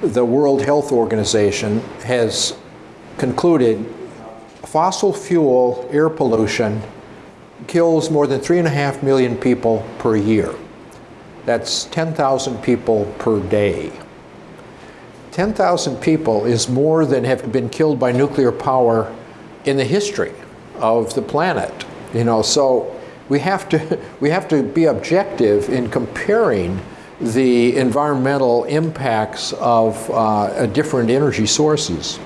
The World Health Organization has concluded fossil fuel air pollution kills more than three and a half million people per year. That's 10,000 people per day. 10,000 people is more than have been killed by nuclear power in the history of the planet. You know, so we have to, we have to be objective in comparing the environmental impacts of uh, different energy sources.